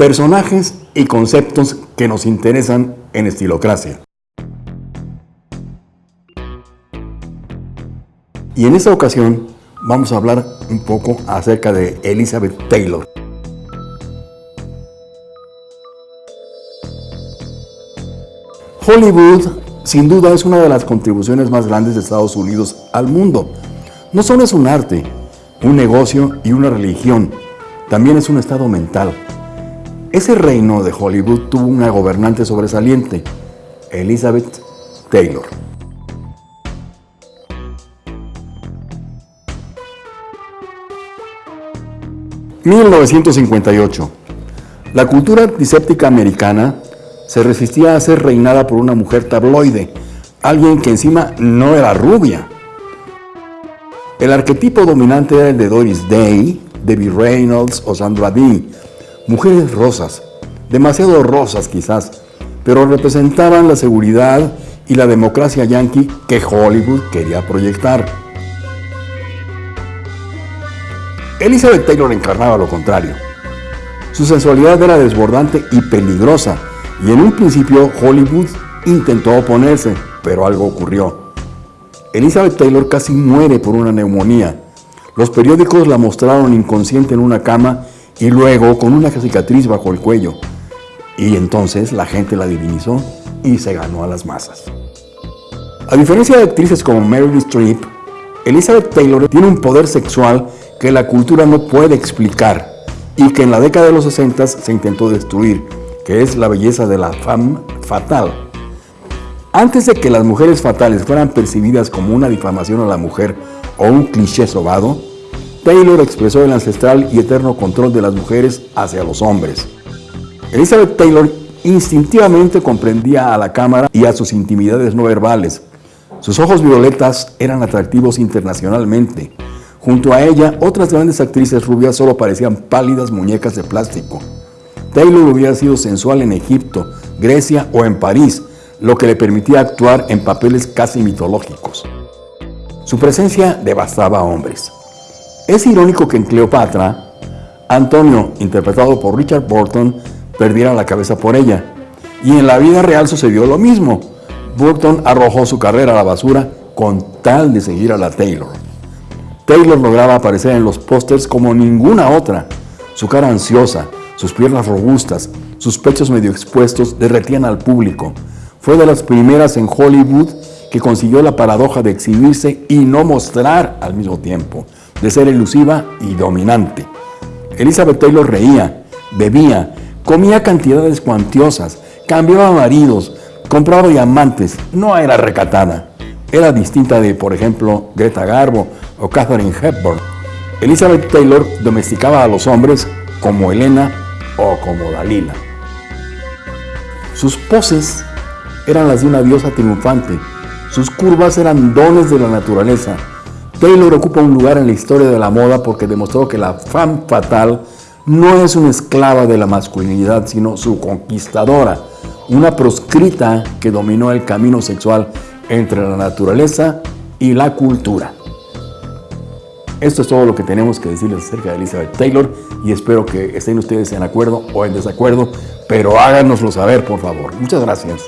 personajes y conceptos que nos interesan en Estilocracia. Y en esta ocasión vamos a hablar un poco acerca de Elizabeth Taylor. Hollywood sin duda es una de las contribuciones más grandes de Estados Unidos al mundo. No solo es un arte, un negocio y una religión, también es un estado mental. Ese reino de Hollywood tuvo una gobernante sobresaliente, Elizabeth Taylor. ...1958... La cultura antiséptica americana se resistía a ser reinada por una mujer tabloide, alguien que encima no era rubia. El arquetipo dominante era el de Doris Day, Debbie Reynolds o Sandra Dee, mujeres rosas, demasiado rosas quizás, pero representaban la seguridad y la democracia yankee que Hollywood quería proyectar. Elizabeth Taylor encarnaba lo contrario. Su sensualidad era desbordante y peligrosa, y en un principio Hollywood intentó oponerse, pero algo ocurrió. Elizabeth Taylor casi muere por una neumonía. Los periódicos la mostraron inconsciente en una cama y luego con una cicatriz bajo el cuello. Y entonces la gente la divinizó y se ganó a las masas. A diferencia de actrices como Meryl Streep, Elizabeth Taylor tiene un poder sexual que la cultura no puede explicar y que en la década de los 60 se intentó destruir que es la belleza de la femme fatal. Antes de que las mujeres fatales fueran percibidas como una difamación a la mujer o un cliché sobado, Taylor expresó el ancestral y eterno control de las mujeres hacia los hombres. Elizabeth Taylor instintivamente comprendía a la cámara y a sus intimidades no verbales. Sus ojos violetas eran atractivos internacionalmente. Junto a ella, otras grandes actrices rubias solo parecían pálidas muñecas de plástico. Taylor hubiera sido sensual en Egipto, Grecia o en París, lo que le permitía actuar en papeles casi mitológicos. Su presencia devastaba a hombres. Es irónico que en Cleopatra, Antonio, interpretado por Richard Burton, perdiera la cabeza por ella. Y en la vida real sucedió lo mismo. Burton arrojó su carrera a la basura con tal de seguir a la Taylor. Taylor lograba aparecer en los pósters como ninguna otra. Su cara ansiosa, sus piernas robustas, sus pechos medio expuestos derretían al público. Fue de las primeras en Hollywood que consiguió la paradoja de exhibirse y no mostrar al mismo tiempo, de ser elusiva y dominante. Elizabeth Taylor reía, bebía, comía cantidades cuantiosas, cambiaba maridos, compraba diamantes, no era recatada. Era distinta de, por ejemplo, Greta Garbo o Katharine Hepburn. Elizabeth Taylor domesticaba a los hombres como Elena o como Dalila. Sus poses eran las de una diosa triunfante, sus curvas eran dones de la naturaleza. Taylor ocupa un lugar en la historia de la moda porque demostró que la femme fatal no es una esclava de la masculinidad, sino su conquistadora, una proscrita que dominó el camino sexual entre la naturaleza y la cultura. Esto es todo lo que tenemos que decirles acerca de Elizabeth Taylor y espero que estén ustedes en acuerdo o en desacuerdo, pero háganoslo saber, por favor. Muchas gracias.